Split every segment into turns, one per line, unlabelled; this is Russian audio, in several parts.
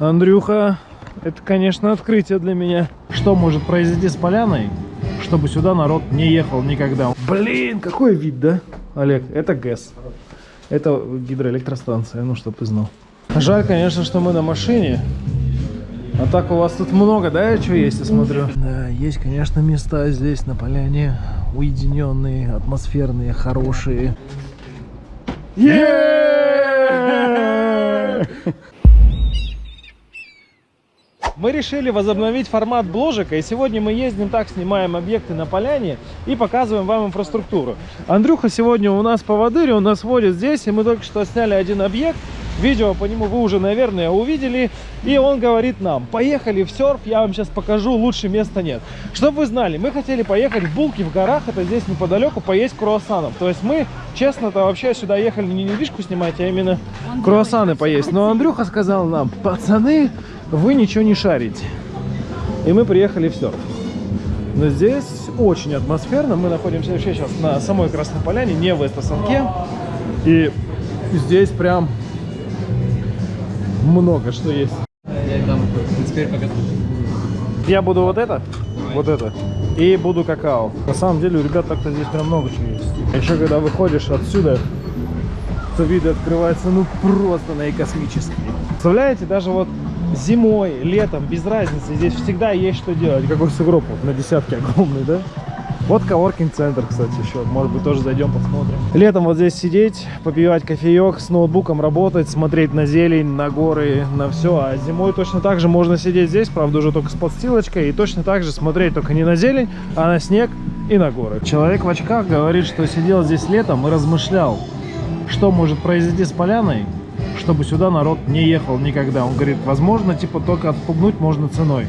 Андрюха, это, конечно, открытие для меня. Что может произойти с поляной, чтобы сюда народ не ехал никогда? Блин, какой вид, да, Олег? Это ГЭС. Это гидроэлектростанция, ну, чтоб ты знал. Жаль, конечно, что мы на машине. А так у вас тут много, да, что есть, я смотрю? Да, есть, конечно, места здесь на поляне. Уединенные, атмосферные, хорошие. Мы решили возобновить формат бложика, и сегодня мы ездим так, снимаем объекты на поляне и показываем вам инфраструктуру. Андрюха сегодня у нас поводырь, он нас водит здесь, и мы только что сняли один объект. Видео по нему вы уже, наверное, увидели. И он говорит нам, поехали в серф, я вам сейчас покажу, лучше места нет. Чтобы вы знали, мы хотели поехать в Булки в горах, это здесь неподалеку, поесть круассанов. То есть мы, честно-то, вообще сюда ехали не недвижку снимать, а именно круассаны поесть. Но Андрюха сказал нам, пацаны, вы ничего не шарите. И мы приехали в серф. Но здесь очень атмосферно. Мы находимся вообще сейчас на самой Красной Поляне, не в Эстасанке. И здесь прям много что есть.
Я
буду вот это, вот это, и буду какао. На самом деле у ребят так-то здесь прям много чего есть. А еще когда выходишь отсюда, то виды открываются ну просто наикосмические. Представляете, даже вот зимой, летом, без разницы, здесь всегда есть что делать. Какой сугроб вот на десятке огромный, да? Вот коворкинг-центр, кстати, еще. Может быть, тоже зайдем, посмотрим. Летом вот здесь сидеть, попивать кофеек, с ноутбуком работать, смотреть на зелень, на горы, на все. А зимой точно так же можно сидеть здесь, правда, уже только с подстилочкой. И точно так же смотреть только не на зелень, а на снег и на горы. Человек в очках говорит, что сидел здесь летом и размышлял, что может произойти с поляной, чтобы сюда народ не ехал никогда. Он говорит, возможно, типа только отпугнуть можно ценой.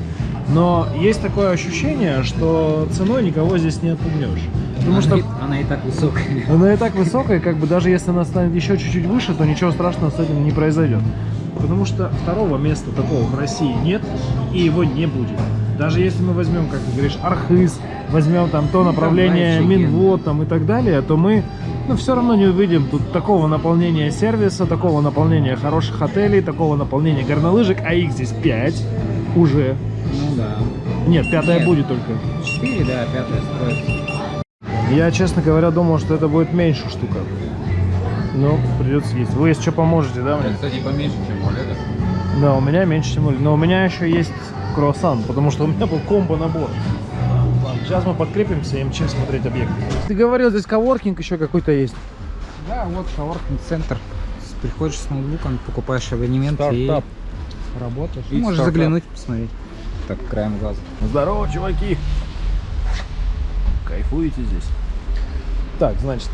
Но есть такое ощущение, что ценой никого здесь не отпугнешь. Потому
она,
что
и, она и так высокая.
она и так высокая, как бы даже если она станет еще чуть-чуть выше, то ничего страшного с этим не произойдет. Потому что второго места такого в России нет, и его не будет. Даже если мы возьмем, как ты говоришь, Архыз, возьмем там то направление
Давай,
Минвод там, и так далее, то мы ну, все равно не увидим тут такого наполнения сервиса, такого наполнения хороших отелей, такого наполнения горнолыжек, а их здесь 5 уже.
Ну да.
Нет, пятая
Нет.
будет только.
Четыре, да, пятая строится.
Я, честно говоря, думал, что это будет меньше штука. Ну, придется есть. Вы если что поможете, да, мне?
Кстати, поменьше, чем у Олега.
Да, у меня меньше, чем у Оли. Но у меня еще есть круассан, потому что у меня был комбо-набор. Сейчас мы подкрепимся и мчим смотреть объект. Ты говорил, здесь коворкинг еще какой-то есть.
Да, вот коворкинг-центр. Приходишь с ноутбуком, покупаешь абонемент
Стартап.
и работаешь.
И
Можешь
стартап.
заглянуть, посмотреть. Так, краем глаза.
Здорово, чуваки! Кайфуете здесь? Так, значит,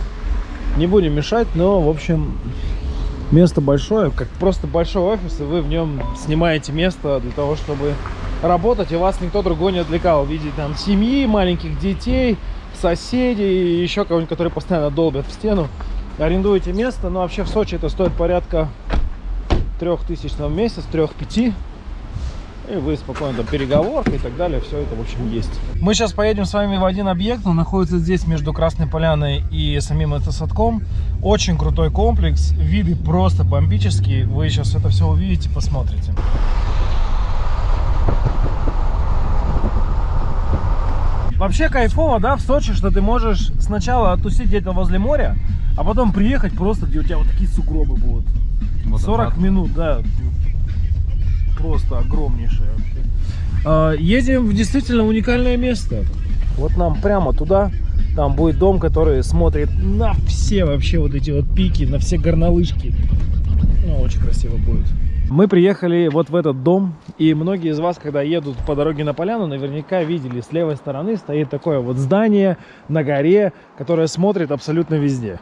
не будем мешать, но, в общем, место большое, как просто большой офис, и вы в нем снимаете место для того, чтобы работать, и вас никто другой не отвлекал в виде там семьи, маленьких детей, соседей, и еще кого-нибудь, которые постоянно долбят в стену. Арендуете место, но вообще в Сочи это стоит порядка 3000 в месяц, 3-5. И вы спокойно там переговорка и так далее, все это в общем есть. Мы сейчас поедем с вами в один объект, он находится здесь между Красной Поляной и самим это садком. Очень крутой комплекс, виды просто бомбические, вы сейчас это все увидите, посмотрите. Вообще кайфово, да, в Сочи, что ты можешь сначала оттусить где-то возле моря, а потом приехать просто, где у тебя вот такие сугробы будут. 40 минут, да. Просто огромнейшее вообще. А, Едем в действительно уникальное место. Вот нам прямо туда. Там будет дом, который смотрит на все вообще вот эти вот пики, на все горнолыжки. Ну, очень красиво будет. Мы приехали вот в этот дом, и многие из вас, когда едут по дороге на поляну, наверняка видели, с левой стороны стоит такое вот здание на горе, которое смотрит абсолютно везде.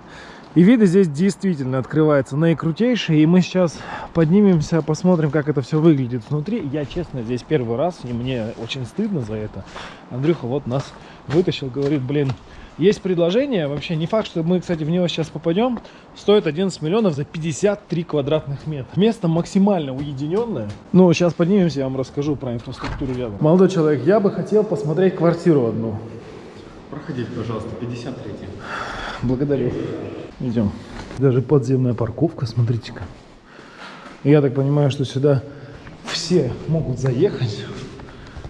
И виды здесь действительно открываются наикрутейшие, и мы сейчас поднимемся, посмотрим, как это все выглядит внутри. Я, честно, здесь первый раз, и мне очень стыдно за это. Андрюха вот нас вытащил, говорит, блин, есть предложение, вообще не факт, что мы, кстати, в него сейчас попадем, стоит 11 миллионов за 53 квадратных метра. Место максимально уединенное. Ну, сейчас поднимемся, я вам расскажу про инфраструктуру рядом. Молодой человек, я бы хотел посмотреть квартиру одну.
Проходите, пожалуйста, 53
Благодарю. Идем. Даже подземная парковка, смотрите-ка. Я так понимаю, что сюда все могут заехать.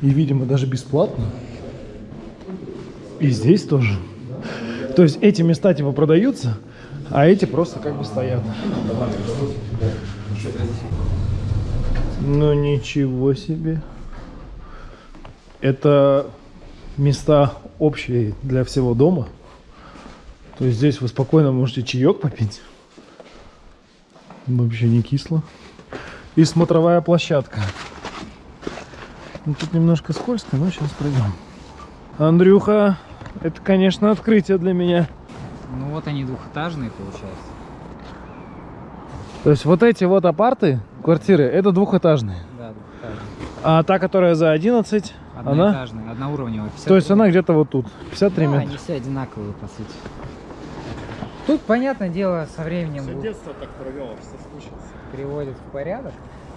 И, видимо, даже бесплатно. И здесь тоже. То есть эти места типа продаются, а эти просто как бы стоят. Ну ничего себе. Это места общие для всего дома. То есть здесь вы спокойно можете чаек попить. Вообще не кисло. И смотровая площадка. Ну, тут немножко скользко, но сейчас пройдем. Андрюха, это, конечно, открытие для меня.
Ну вот они двухэтажные, получается.
То есть вот эти вот апарты, квартиры, это двухэтажные.
Да, двухэтажные.
А та, которая за 11, она?
Одноэтажные, одноуровневые. 53.
То есть она где-то вот тут, 53
Да,
метра.
они все одинаковые, по сути. Тут, понятное дело, со временем будут-
детство так провел, соскучился.
приводит в порядок.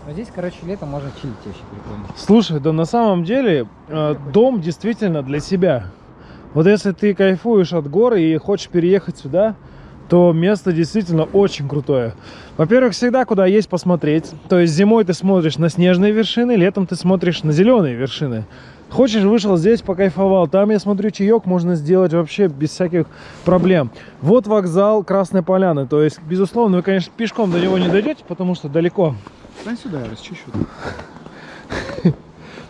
Но здесь, короче, летом можно чилить вообще прикольно.
Слушай, да на самом деле э, дом действительно для себя. Вот если ты кайфуешь от горы и хочешь переехать сюда, то место действительно очень крутое. Во-первых, всегда куда есть посмотреть. То есть зимой ты смотришь на снежные вершины, летом ты смотришь на зеленые вершины. Хочешь, вышел здесь, покайфовал. Там, я смотрю, чаек можно сделать вообще без всяких проблем. Вот вокзал Красной Поляны. То есть, безусловно, вы, конечно, пешком до него не дойдете, потому что далеко.
Стань сюда, я расчищу.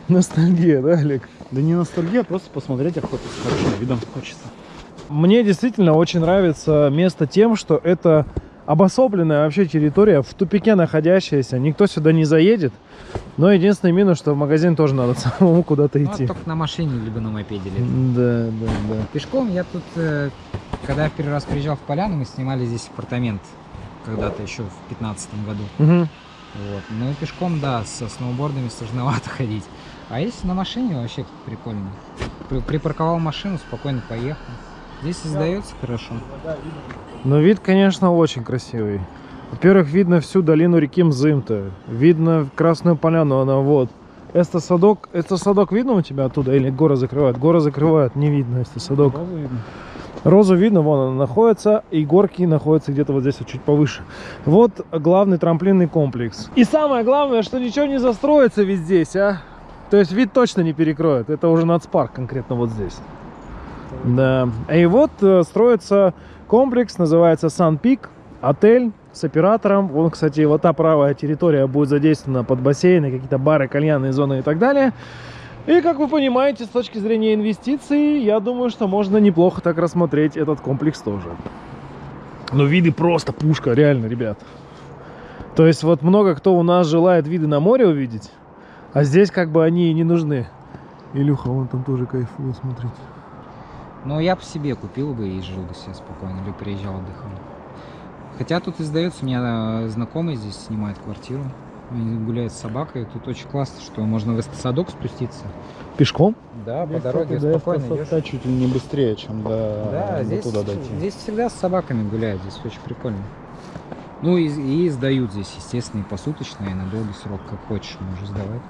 Ностальгия, да, Олег?
Да не ностальгия, просто посмотреть охоту с хорошим видом хочется.
Мне действительно очень нравится место тем, что это обособленная вообще территория, в тупике находящаяся. Никто сюда не заедет. Но единственный минус, что в магазин тоже надо самому куда-то
Ну,
идти.
только на машине, либо на мопеде летом.
Да, да, да.
Пешком я тут, э, когда я в первый раз приезжал в Поляну, мы снимали здесь апартамент когда-то еще в 15 году.
Мгм.
Вот. Ну и пешком, да, со сноубордами сложновато ходить. А если на машине, вообще прикольно. При- Припарковал машину, спокойно поехал. Здесь издается хорошо.
Но вид, конечно, очень красивый. Во-первых, видно всю долину реки Мзымта. Видно Красную Поляну, она вот. Это садок, это садок видно у тебя оттуда или горы закрывают? Горы закрывают, не видно это садок. Розу видно, вон она находится, и горки находятся где-то вот здесь вот чуть повыше. Вот главный трамплинный комплекс. И самое главное, что ничего не застроится ведь здесь, а. То есть вид точно не перекроет. Это уже нацпарк конкретно вот здесь. Да. И вот э, строится комплекс, называется Сан Пик, отель с оператором. Вон, кстати, вот та правая территория будет задействована под бассейны, какие-то бары, кальянные зоны и так далее. И, как вы понимаете, с точки зрения инвестиций, я думаю, что можно неплохо так рассмотреть этот комплекс тоже. Но виды просто пушка, реально, ребят. То есть вот много кто у нас желает виды на море увидеть, а здесь как бы они и не нужны. Илюха, вон там тоже кайфует, смотрите.
Но я по себе купил бы и жил бы себе спокойно, или приезжал отдыхал. Хотя тут издается, у меня э, знакомый здесь снимает квартиру. Они гуляют с собакой. Тут очень классно, что можно в садок спуститься.
Пешком?
Да, по
Мне,
дороге
кстати, до
спокойно идешь.
Эстафета чуть ли не быстрее, чем до,
Да,
до
здесь,
туда дойти.
здесь всегда с собаками гуляют, здесь очень прикольно. Ну и, и сдают здесь, естественно, и посуточно, и на долгий срок, как хочешь, можешь сдавать.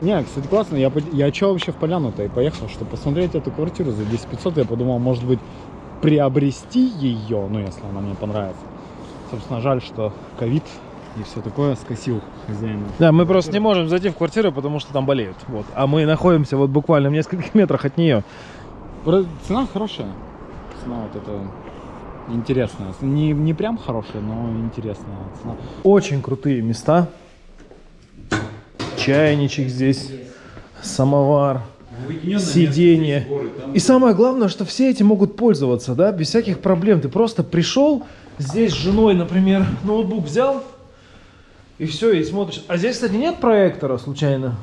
Не, кстати, классно. Я, я чё вообще в Поляну-то и поехал, чтобы посмотреть эту квартиру за 10 500. Я подумал, может быть, приобрести ее, ну, если она мне понравится. Собственно, жаль, что ковид и все такое скосил хозяина.
Да, мы просто не можем зайти в квартиру, потому что там болеют. Вот. А мы находимся вот буквально в нескольких метрах от нее.
Цена хорошая. Цена вот это интересная. Не, не прям хорошая, но интересная цена.
Очень крутые места. Чайничек здесь, самовар, сиденье. И самое главное, что все эти могут пользоваться, да, без всяких проблем. Ты просто пришел, здесь с женой, например, ноутбук взял, и все, и смотришь. А здесь, кстати, нет проектора случайно?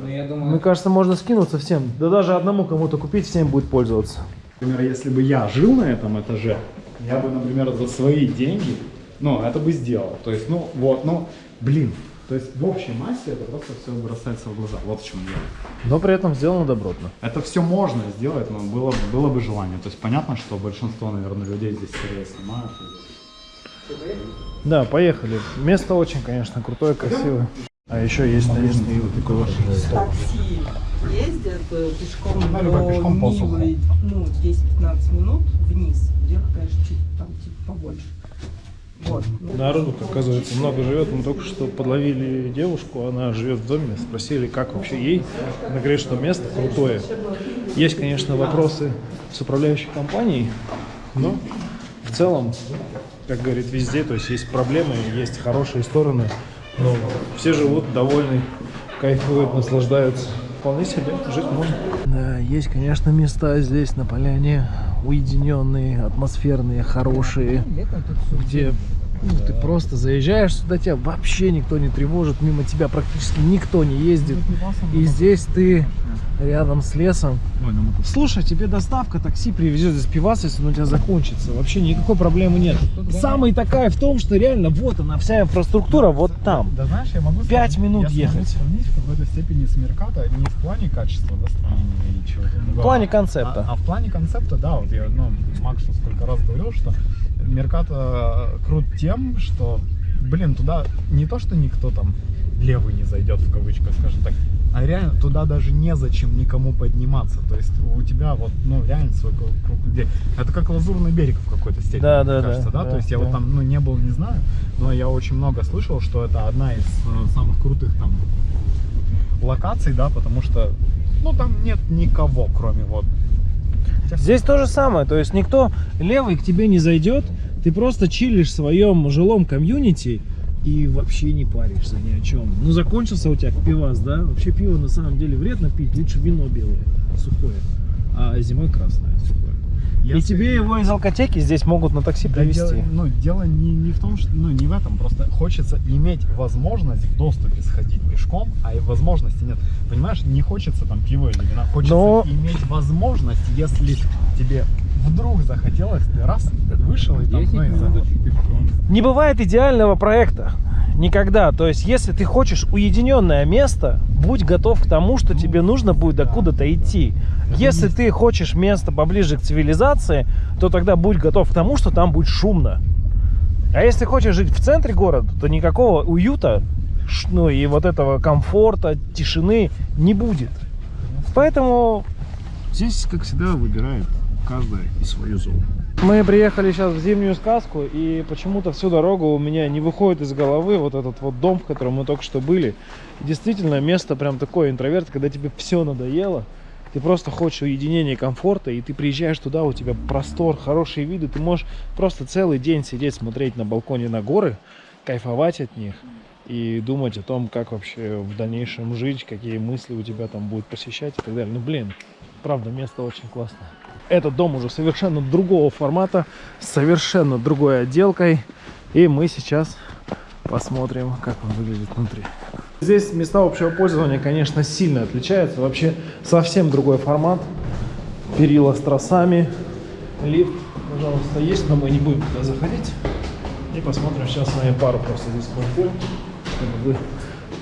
Ну, я
Мне
думаю,
кажется, можно скинуться всем. Да даже одному кому-то купить, всем будет пользоваться.
Например, если бы я жил на этом этаже, я бы, например, за свои деньги, ну, это бы сделал. То есть, ну, вот, ну, блин. То есть в общей массе это просто все бросается в глаза. Вот в чем дело.
Но при этом сделано добротно.
Это все можно сделать, но было, было бы желание. То есть понятно, что большинство, наверное, людей здесь скорее снимают.
Да, поехали. Место очень, конечно, крутое, красивое. А еще есть, и вот такой вот
такси ездят пешком
Да,
до
пешком.
Нивы, ну, 10-15 минут вниз. Вверх, конечно, чуть там типа побольше.
Вот.
Народу, оказывается, много живет. Мы только что подловили девушку, она живет в доме, спросили, как вообще ей. Она говорит, что место крутое. Есть, конечно, вопросы с управляющей компанией, но в целом, как говорит везде, то есть есть проблемы, есть хорошие стороны, но все живут довольны, кайфуют, наслаждаются. Вполне себе жить можно. Да, есть, конечно, места здесь на поляне уединенные, атмосферные, хорошие где ну, ты просто заезжаешь сюда, тебя вообще никто не тревожит, мимо тебя практически никто не ездит. И здесь ты рядом с лесом. Слушай, тебе доставка такси привезет здесь пивас, если он у тебя закончится. Вообще никакой проблемы нет. Самый такая в том, что реально вот она, вся инфраструктура вот там.
Да знаешь, я могу
Пять
сравнить-
минут
я
ехать.
сравнить в какой-то степени с Мерката, не в плане качества, да, строения и чего-то.
В
другого.
плане концепта.
А, а в плане концепта, да, вот я ну, Максу сколько раз говорил, что Мерката крут тем, что, блин, туда не то, что никто там левый не зайдет, в кавычках, скажем так, а реально туда даже незачем никому подниматься. То есть у тебя вот, ну, реально свой круг людей. Это как лазурный берег в какой-то степени,
Да,
мне
да,
кажется,
да,
да? То есть я
да.
вот там, ну, не был, не знаю, но я очень много слышал, что это одна из э, самых крутых там локаций, да, потому что, ну, там нет никого, кроме вот
Здесь то же самое, то есть никто левый к тебе не зайдет, ты просто чилишь в своем жилом комьюнити и вообще не паришься ни о чем. Ну, закончился у тебя пивас, да? Вообще пиво на самом деле вредно пить, лучше вино белое, сухое, а зимой красное, сухое. И
Если-
тебе его из алкотеки здесь могут на такси
Да
привезти.
дело, ну, дело не, не в том, что, ну, не в этом, просто хочется иметь возможность в доступе сходить пешком, а и возможности нет. Понимаешь, не хочется там пиво или вина, хочется
Но-
иметь возможность, если тебе вдруг захотелось, ты раз, вышел и там,
10
ну, и.
Не бывает идеального проекта. Никогда. То есть, если ты хочешь уединенное место, будь готов к тому, что тебе нужно будет докуда-то идти. Если ты хочешь место поближе к цивилизации, то тогда будь готов к тому, что там будет шумно. А если хочешь жить в центре города, то никакого уюта, ну и вот этого комфорта, тишины не будет. Поэтому здесь, как всегда, выбирает каждая и свою зону. Мы приехали сейчас в зимнюю сказку, и почему-то всю дорогу у меня не выходит из головы вот этот вот дом, в котором мы только что были. Действительно, место прям такое интроверт, когда тебе все надоело, ты просто хочешь уединения и комфорта, и ты приезжаешь туда, у тебя простор, хорошие виды, ты можешь просто целый день сидеть, смотреть на балконе на горы, кайфовать от них и думать о том, как вообще в дальнейшем жить, какие мысли у тебя там будут посещать и так далее. Ну, блин, правда, место очень классное. Этот дом уже совершенно другого формата, совершенно другой отделкой. И мы сейчас посмотрим, как он выглядит внутри. Здесь места общего пользования, конечно, сильно отличаются. Вообще совсем другой формат. Перила с тросами. Лифт, пожалуйста, есть, но мы не будем туда заходить. И посмотрим сейчас с вами пару просто здесь квартир, чтобы вы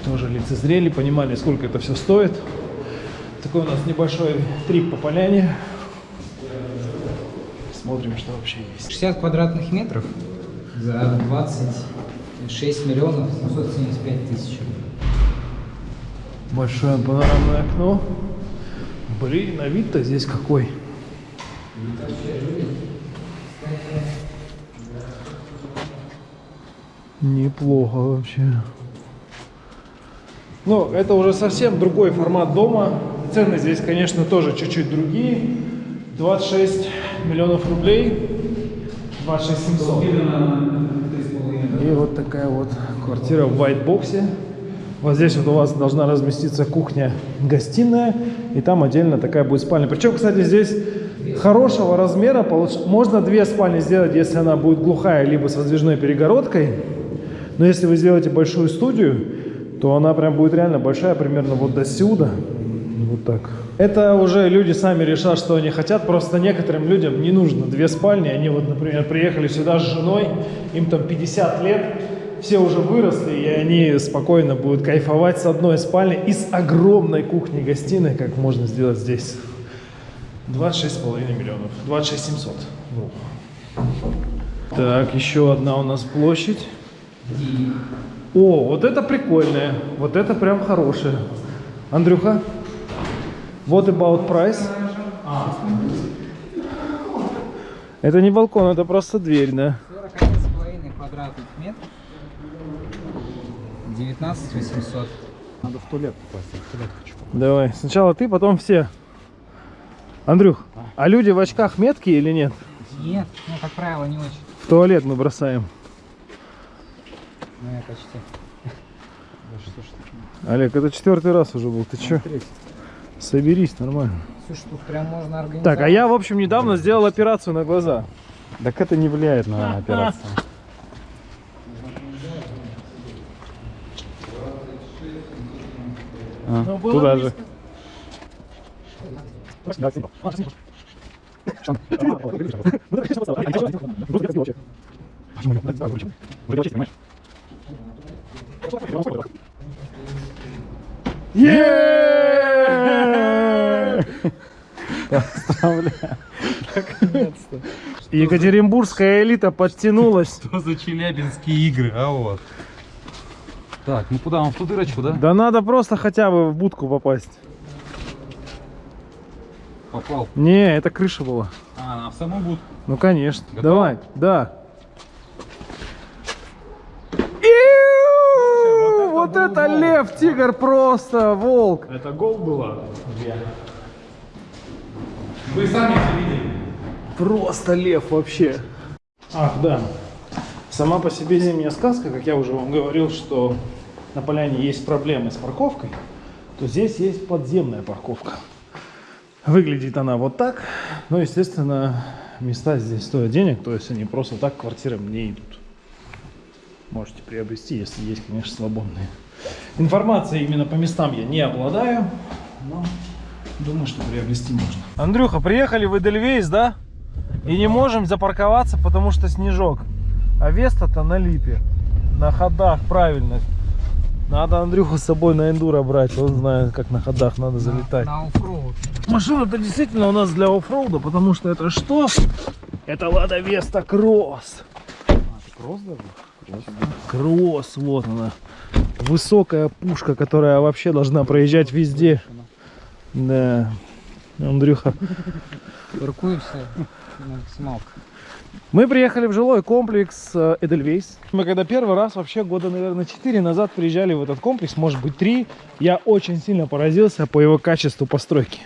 тоже лицезрели, понимали, сколько это все стоит. Такой у нас небольшой трип по поляне. Смотрим, что вообще есть.
60 квадратных метров за 26 миллионов 775 тысяч.
Большое панорамное окно. Блин, а вид-то здесь какой. Неплохо вообще. Ну, это уже совсем другой формат дома. Цены здесь, конечно, тоже чуть-чуть другие. 26 миллионов рублей. 26 700. И вот такая вот квартира в вайтбоксе. Вот здесь вот у вас должна разместиться кухня-гостиная, и там отдельно такая будет спальня. Причем, кстати, здесь хорошего размера, получ- можно две спальни сделать, если она будет глухая, либо с раздвижной перегородкой. Но если вы сделаете большую студию, то она прям будет реально большая, примерно вот до сюда. Вот так. Это уже люди сами решат, что они хотят. Просто некоторым людям не нужно две спальни. Они вот, например, приехали сюда с женой, им там 50 лет, все уже выросли, и они спокойно будут кайфовать с одной спальни и с огромной кухней-гостиной, как можно сделать здесь. 26,5 миллионов. 26 700. Вру. Так, еще одна у нас площадь. О, вот это прикольное. Вот это прям хорошее. Андрюха, what about price? Это не балкон, это просто дверь, да?
41,5 квадратных куб метр. 19 800.
Надо в туалет попасть, в туалет хочу.
Давай, сначала ты, потом все. Андрюх, а люди в очках меткие или нет?
Нет, ну, как правило, не очень.
В туалет мы бросаем.
Ну, я почти.
Да что ж такое?
Олег, это четвертый раз уже был. Ты чё?
Третий.
Соберись, нормально.
Слушай, тут прям можно организовать.
Так, а я, в общем, недавно сделал операцию на глаза.
Так это не влияет на операцию. А,
Ну, было
туда
близко. Е!
Поздравляю. Наконец-то.
Екатеринбургская элита подтянулась.
Что за челябинские игры, а вот. Так, ну куда, он в ту дырочку, да?
Да надо просто хотя бы в будку попасть.
Попал.
Не, это крыша была.
А, в саму будку.
Ну конечно.
Готов?
Давай, да. Вот это лев, тигр просто, волк.
Это гол было?
Вы сами все видели.
Просто лев вообще. Ах, да. Сама по себе зимняя сказка, как я уже вам говорил, что на поляне есть проблемы с парковкой, то здесь есть подземная парковка. Выглядит она вот так, но, естественно, места здесь стоят денег, то есть они просто так квартирам не идут. Можете приобрести, если есть, конечно, свободные. Информацией именно по местам я не обладаю, но думаю, что приобрести можно. Андрюха, приехали в Эдельвейс, да? И не можем запарковаться, потому что снежок. А Веста-то на липе. На ходах правильно. Надо Андрюху с собой на эндуро брать. Он знает, как на ходах надо залетать.
На оффроуд.
Машина-то действительно у нас для оффроуда, потому что это что? Это Лада Веста Кросс.
Кросс даже?
Кросс, вот она. Высокая пушка, которая вообще должна проезжать везде. Да. Андрюха.
Паркуемся на максималку.
Мы приехали в жилой комплекс э, Эдельвейс. Мы когда первый раз, вообще года, наверное, 4 назад приезжали в этот комплекс, может быть 3, я очень сильно поразился по его качеству постройки.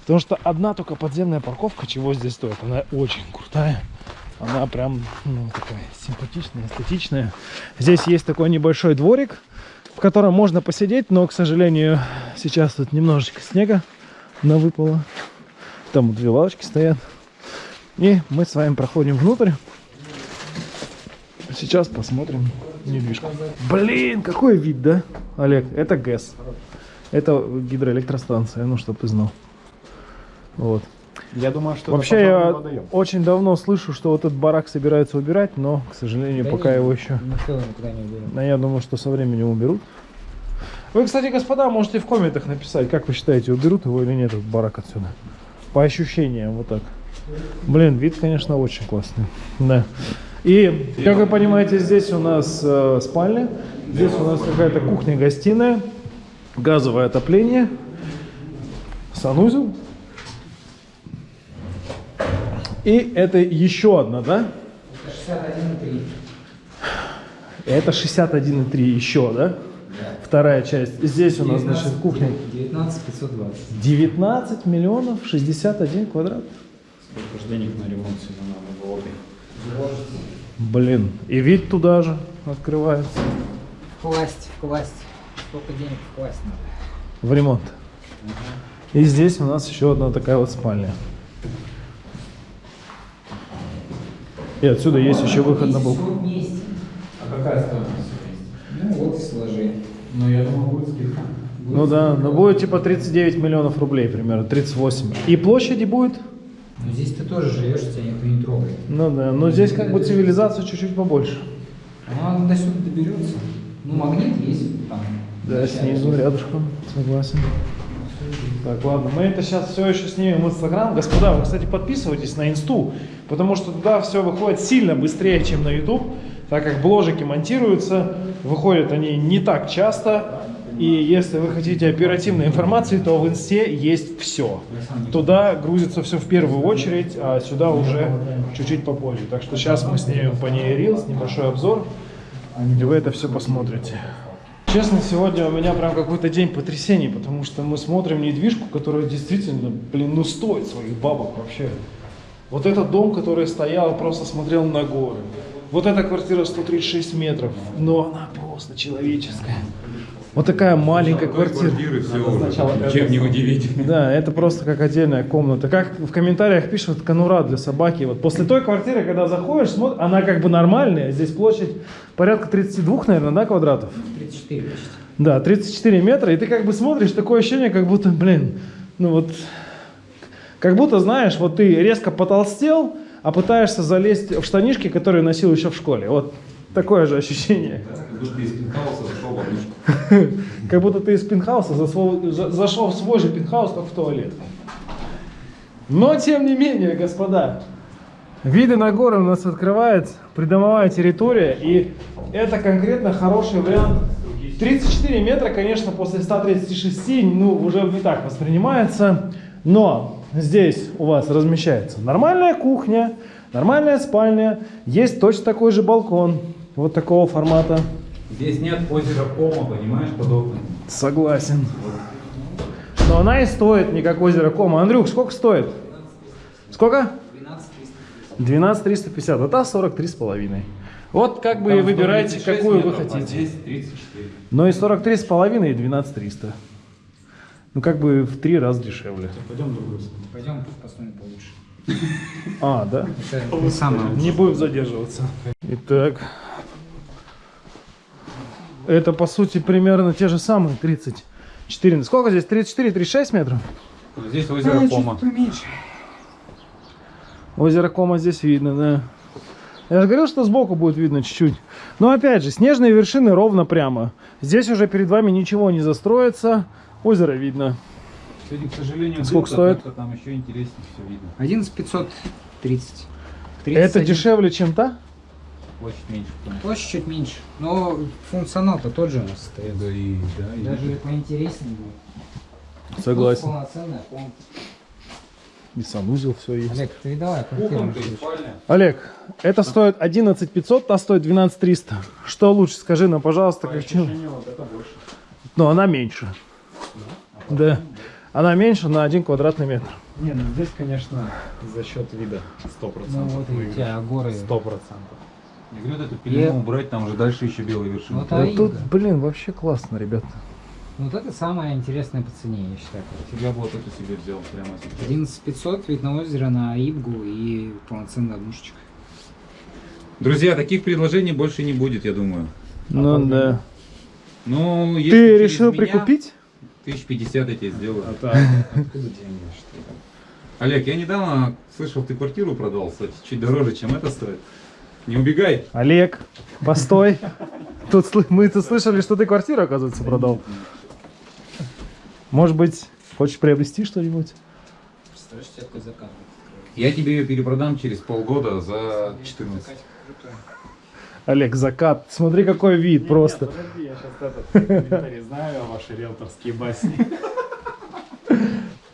Потому что одна только подземная парковка чего здесь стоит. Она очень крутая. Она прям ну, такая симпатичная, эстетичная. Здесь есть такой небольшой дворик, в котором можно посидеть, но, к сожалению, сейчас тут немножечко снега навыпало. Там вот две лавочки стоят. И мы с вами проходим внутрь. Сейчас посмотрим недвижку. Блин, какой вид, да, Олег? Это ГЭС. Это гидроэлектростанция, ну, чтобы ты знал. Вот.
Я думаю, что
Вообще, я очень давно слышу, что вот этот барак собираются убирать, но, к сожалению,
Да
пока
не,
его еще...
Никуда не.
Но я думаю, что со временем уберут. Вы, кстати, господа, можете в комментах написать, как вы считаете, уберут его или нет, этот барак отсюда. По ощущениям, вот так. Блин, вид, конечно, очень классный. Да. И, как вы понимаете, здесь у нас э, спальня, здесь у нас какая-то кухня-гостиная, газовое отопление, санузел. И это еще одна, да?
Это 61,3.
Это 61,3 еще, да? Вторая часть. Здесь у нас, значит, кухня
19 520.
19 миллионов 61 квадрат.
Сколько же денег на ремонт сегодня надо было бы?
Блин, и вид туда же открывается.
Вкласть, вкласть. Сколько денег вкласть надо?
В ремонт. И здесь у нас еще одна такая вот спальня. И отсюда есть еще выход на
вместе.
А какая стоимость?
Ну вот и сложи.
Ну, я думаю, будет скидка.
Ну да, но будет типа 39 миллионов рублей примерно, 38. И площади будет?
Но здесь ты тоже живешь, тебя никто не трогает.
Ну да, но здесь как бы цивилизация чуть-чуть побольше.
Она до сюда доберется. Ну, магнит есть там.
Да, снизу, рядышком, согласен. Так, ладно, мы это сейчас все еще снимем в Инстаграм. Господа, вы, кстати, подписывайтесь на Инсту, потому что туда все выходит сильно быстрее, чем на YouTube, так как бложики монтируются, выходят они не так часто, И если вы хотите оперативной информации, то в инсте есть все. Туда грузится все в первую очередь, а сюда уже чуть-чуть попозже. Так что сейчас мы снимем по ней рилс, небольшой обзор, и вы это все посмотрите. Честно, сегодня у меня прям какой-то день потрясений, потому что мы смотрим недвижку, которая действительно, блин, ну стоит своих бабок вообще. Вот этот дом, который стоял, просто смотрел на горы. Вот эта квартира 136 метров, но она просто человеческая. Вот такая маленькая квартира.
Чем не удивить.
Да, это просто как отдельная комната. Как в комментариях пишут, конура для собаки. Вот после той квартиры, когда заходишь, смотришь, она как бы нормальная. Здесь площадь порядка 32, наверное, да, квадратов?
34 почти.
Да, 34 метра, и ты как бы смотришь, такое ощущение, как будто, блин, ну вот, как будто, знаешь, вот ты резко потолстел, а пытаешься залезть в штанишки, которые носил еще в школе. Вот такое же ощущение. Как будто ты из пентхауса зашел в свой же пентхаус, только в туалет. Но, тем не менее, господа, виды на горы у нас открывается, придомовая территория, и это конкретно хороший вариант. 34 метра, конечно, после 136, ну, уже не так воспринимается, но здесь у вас размещается нормальная кухня, нормальная спальня, есть точно такой же балкон, вот такого формата.
Здесь нет озера Кома, понимаешь, подобное.
Согласен. Но она и стоит не как озеро Кома. Андрюк, сколько стоит? Сколько? 12 350. Вот та 43 с половиной. Вот как бы и выбирайте, какую вы хотите.
Здесь 34.
Но и 43 с половиной и 12 300. Ну как бы в три раза дешевле.
Пойдем посмотрим получше.
А, да?
Не
будем задерживаться. Итак. Это по сути примерно те же самые 34. Сколько здесь? 34, 36 метров?
Здесь озеро Кома.
Озеро Кома здесь видно, да. Я же говорил, что сбоку будет видно чуть-чуть. Но опять же, снежные вершины ровно прямо. Здесь уже перед вами ничего не застроится. Озеро видно.
Сегодня, к сожалению,
Сколько стоит?
Там еще интереснее все видно.
11 530.
Это
31.
дешевле, чем та?
Площадь меньше.
Площадь чуть меньше. Но функционал-то тот же у нас остается.
Да и, да, и
Даже поинтереснее будет.
Согласен.
Тут полноценная комната.
И санузел все есть.
Олег, квартиру.
Кухонка и спальня.
Олег, это стоит 11 500, та стоит 12 300. Что лучше, скажи нам, пожалуйста, как чем? Но она меньше. Да. Она меньше на 1 квадратный метр.
Не, ну здесь, конечно, за счет вида 100%.
Ну вот и у тебя горы.
100%.
Я говорю, вот эту пелену убрать, там уже дальше еще белые вершины.
Вот Аида.
тут, блин, вообще классно, ребята.
Вот это самое интересное по цене, я считаю.
Я бы вот эту себе взял прямо сейчас.
11 500, вид на озеро, на Ибгу и полноценная однушечка.
Друзья, таких предложений больше не будет, я думаю.
Ну да.
Ну, если
Ты решил
меня,
прикупить?
Тысяч пятьдесят я тебе сделаю.
Это откуда деньги, что ли?
Олег, я недавно слышал, ты квартиру продал, кстати, чуть дороже, чем это стоит. Не убегай.
Олег, постой. Тут мы тут слышали, что ты квартиру, оказывается, продал. Может быть, хочешь приобрести что-нибудь?
Представляешь, тебе такой заказ.
Я тебе ее перепродам через полгода за 14.
Олег, закат. Смотри, какой вид просто.
Подожди, я сейчас этот комментарий знаю, ваши риэлторские басни.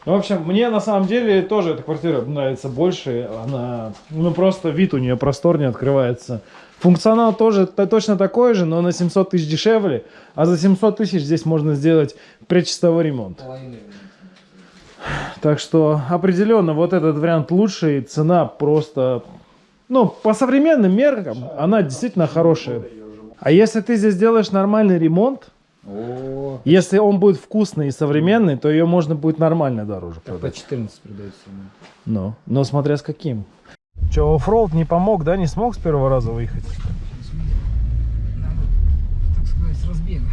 В общем, мне на самом деле тоже эта квартира нравится больше. Она, ну просто вид у нее просторнее открывается. Функционал тоже точно такой же, но на 700 тысяч дешевле. А за 700 тысяч здесь можно сделать предчистовой ремонт. Так что определенно вот этот вариант лучший. Цена просто, ну, по современным меркам, она действительно хорошая. А если ты здесь делаешь нормальный ремонт,
О,
если он будет вкусный и современный, то ее можно будет нормально дороже
так по
продать.
14 продается.
Ну, но смотря с каким. Че, оффроуд не помог, да? Не смог с первого раза выехать?
Надо, так сказать, с разбега.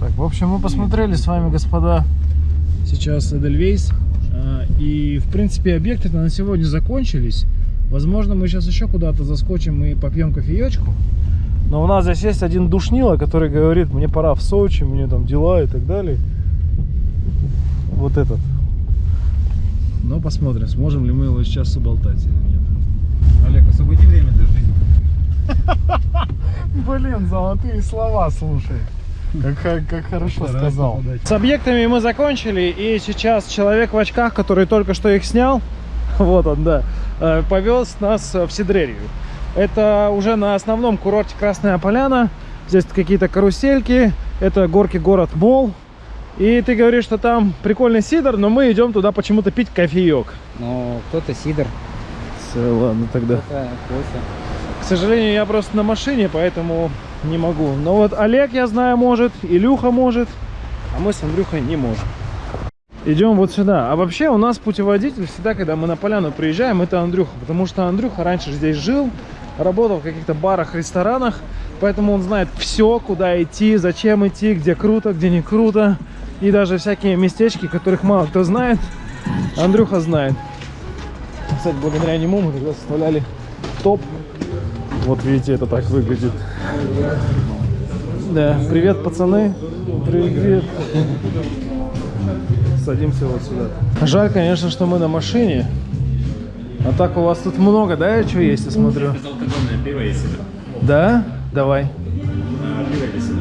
Так, в общем, мы посмотрели с вами, господа, сейчас Эдельвейс. А, И, в принципе, объекты на сегодня закончились. Возможно, мы сейчас еще куда-то заскочим и попьем кофеечку. Но у нас здесь есть один душнило, который говорит, мне пора в Сочи, мне там дела и так далее. Вот этот. Но посмотрим, сможем ли мы его сейчас уболтать или нет.
Олег, освободи время для жизни.
Блин, золотые слова, слушай. Как, как хорошо сказал.
С объектами мы закончили, и сейчас человек в очках, который только что их снял, вот он, да, э, повез нас в Сидрерию. Это уже на основном курорте Красная Поляна. Здесь какие-то карусельки, это горки город Мол. И ты говоришь, что там прикольный сидр, но мы идем туда почему-то пить кофеек.
Но кто-то сидр,
Все, ладно тогда.
кофе.
К сожалению, я просто на машине, поэтому не могу. Но вот Олег, я знаю, может, Илюха может, а мы с Андрюхой не можем. Идем вот сюда. А вообще у нас путеводитель всегда, когда мы на поляну приезжаем, это Андрюха. Потому что Андрюха раньше здесь жил, работал в каких-то барах, ресторанах. Поэтому он знает все, куда идти, зачем идти, где круто, где не круто. И даже всякие местечки, которых мало кто знает, Андрюха знает. Кстати, благодаря нему мы тогда составляли топ вот видите, это так выглядит. Да, привет, пацаны. Привет. Садимся вот сюда. Жаль, конечно, что мы на машине. А так у вас тут много, да, чего есть, я смотрю?
Безалкогольное пиво есть сидр.
Да? Давай.
А, Пиво или сидр?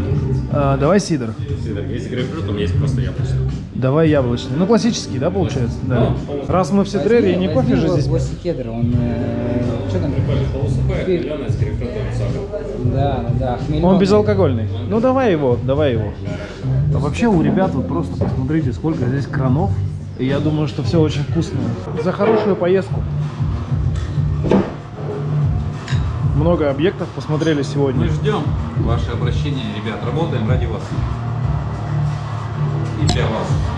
А, давай сидр.
Сидр. Есть грейпфрутом, есть просто яблочный.
Давай яблочный. Ну, классический, да, получается? Да. Раз мы в Сидрерии, не кофе же здесь.
Возьми кедр, он... э, что там?
Полусухое, хмеленое с грейпфрутом и сахаром.
Да, да, хмельной.
Он безалкогольный. Ну давай его, давай его. А вообще у ребят вот просто посмотрите, сколько здесь кранов. И я думаю, что все очень вкусно. За хорошую поездку. Много объектов посмотрели сегодня.
Мы ждем ваше обращение, ребят. Работаем ради вас. И для вас.